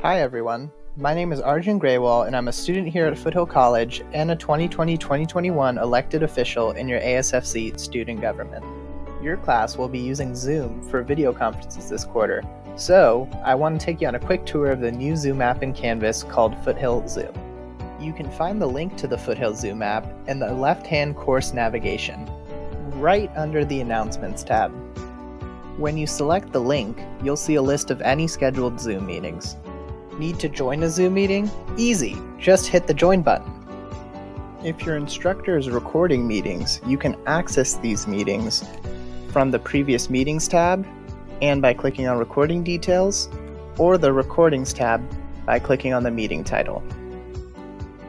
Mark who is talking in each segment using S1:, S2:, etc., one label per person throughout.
S1: Hi everyone, my name is Arjun Graywall and I'm a student here at Foothill College and a 2020-2021 elected official in your ASFC student government. Your class will be using Zoom for video conferences this quarter, so I want to take you on a quick tour of the new Zoom app in Canvas called Foothill Zoom. You can find the link to the Foothill Zoom app in the left-hand course navigation, right under the Announcements tab. When you select the link, you'll see a list of any scheduled Zoom meetings. Need to join a Zoom meeting? Easy, just hit the join button. If your instructor is recording meetings, you can access these meetings from the Previous Meetings tab and by clicking on Recording Details, or the Recordings tab by clicking on the meeting title.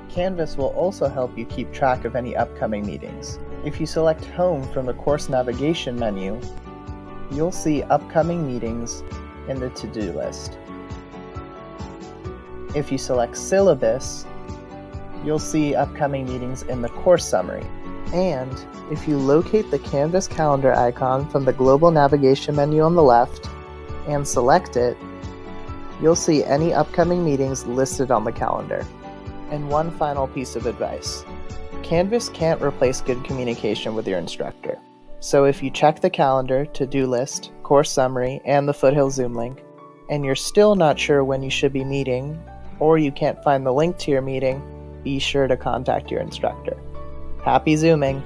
S1: Canvas will also help you keep track of any upcoming meetings. If you select Home from the course navigation menu, you'll see upcoming meetings in the to-do list. If you select Syllabus, you'll see upcoming meetings in the course summary. And if you locate the Canvas calendar icon from the global navigation menu on the left and select it, you'll see any upcoming meetings listed on the calendar. And one final piece of advice. Canvas can't replace good communication with your instructor. So if you check the calendar, to-do list, course summary, and the Foothill Zoom link, and you're still not sure when you should be meeting, or you can't find the link to your meeting, be sure to contact your instructor. Happy Zooming!